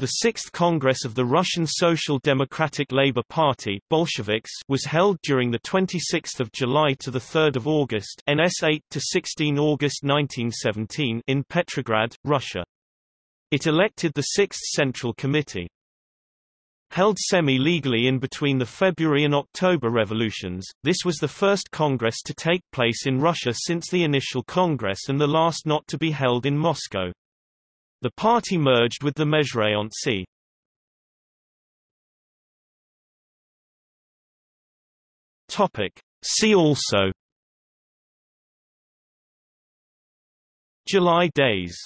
The Sixth Congress of the Russian Social Democratic Labour Party Bolsheviks was held during 26 July to 3 August NS 8 to 16 August 1917 in Petrograd, Russia. It elected the Sixth Central Committee. Held semi-legally in between the February and October revolutions, this was the first congress to take place in Russia since the initial congress and the last not to be held in Moscow. The party merged with the Mezhraiontsy. Topic. See also July days